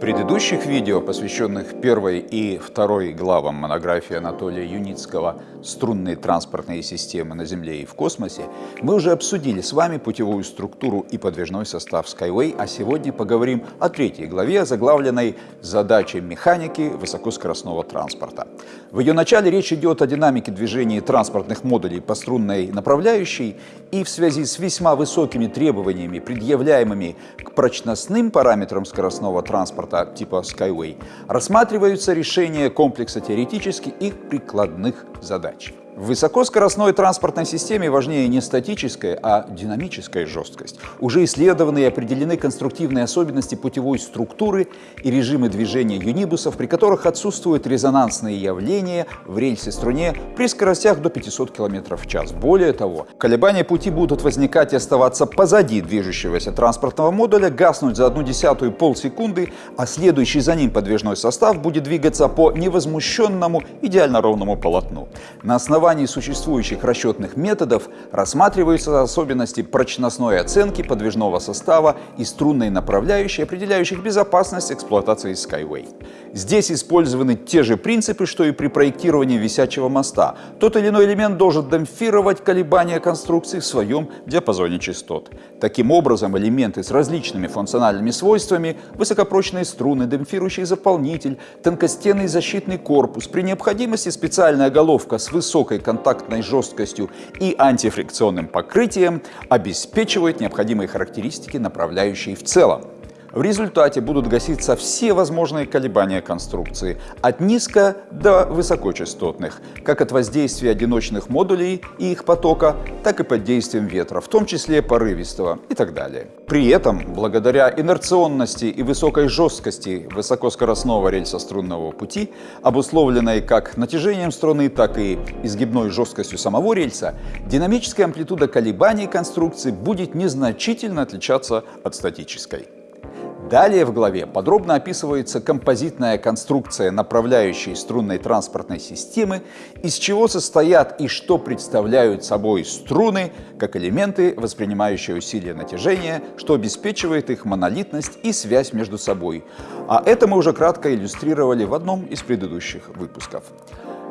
предыдущих видео, посвященных первой и второй главам монографии Анатолия Юницкого «Струнные транспортные системы на Земле и в космосе», мы уже обсудили с вами путевую структуру и подвижной состав Skyway, а сегодня поговорим о третьей главе, заглавленной «Задачи механики высокоскоростного транспорта». В ее начале речь идет о динамике движения транспортных модулей по струнной направляющей и в связи с весьма высокими требованиями, предъявляемыми к прочностным параметрам скоростного транспорта, транспорта типа Skyway рассматриваются решения комплекса теоретических и прикладных задач. В высокоскоростной транспортной системе важнее не статическая, а динамическая жесткость. Уже исследованы и определены конструктивные особенности путевой структуры и режимы движения юнибусов, при которых отсутствуют резонансные явления в рельсе-струне при скоростях до 500 км в час. Более того, колебания пути будут возникать и оставаться позади движущегося транспортного модуля, гаснуть за одну десятую полсекунды, а следующий за ним подвижной состав будет двигаться по невозмущенному, идеально ровному полотну. На основании основании существующих расчетных методов рассматриваются особенности прочностной оценки подвижного состава и струнной направляющей, определяющих безопасность эксплуатации Skyway. Здесь использованы те же принципы, что и при проектировании висячего моста. Тот или иной элемент должен демпфировать колебания конструкции в своем диапазоне частот. Таким образом, элементы с различными функциональными свойствами, высокопрочные струны, демпфирующий заполнитель, тонкостенный защитный корпус, при необходимости специальная головка с высокой высокой контактной жесткостью и антифрикционным покрытием обеспечивают необходимые характеристики направляющей в целом. В результате будут гаситься все возможные колебания конструкции, от низко до высокочастотных, как от воздействия одиночных модулей и их потока, так и под действием ветра, в том числе порывистого и так далее. При этом, благодаря инерционности и высокой жесткости высокоскоростного рельсострунного пути, обусловленной как натяжением струны, так и изгибной жесткостью самого рельса, динамическая амплитуда колебаний конструкции будет незначительно отличаться от статической. Далее в главе подробно описывается композитная конструкция направляющей струнной транспортной системы, из чего состоят и что представляют собой струны, как элементы, воспринимающие усилия натяжения, что обеспечивает их монолитность и связь между собой. А это мы уже кратко иллюстрировали в одном из предыдущих выпусков.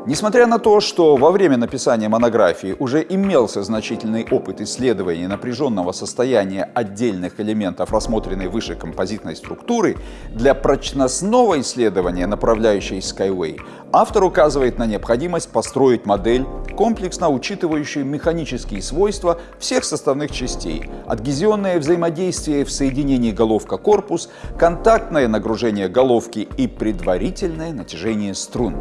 Несмотря на то, что во время написания монографии уже имелся значительный опыт исследования напряженного состояния отдельных элементов рассмотренной выше композитной структуры, для прочностного исследования направляющей Skyway автор указывает на необходимость построить модель, комплексно учитывающую механические свойства всех составных частей, адгезионное взаимодействие в соединении головка-корпус, контактное нагружение головки и предварительное натяжение струн.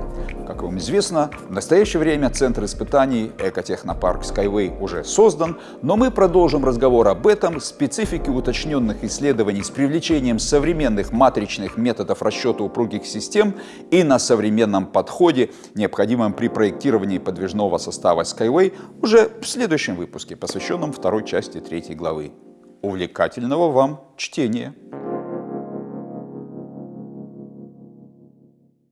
Как вам известно, Соответственно, в настоящее время центр испытаний экотехнопарк Skyway уже создан, но мы продолжим разговор об этом, специфике уточненных исследований с привлечением современных матричных методов расчета упругих систем и на современном подходе, необходимом при проектировании подвижного состава Skyway, уже в следующем выпуске, посвященном второй части третьей главы. Увлекательного вам чтения!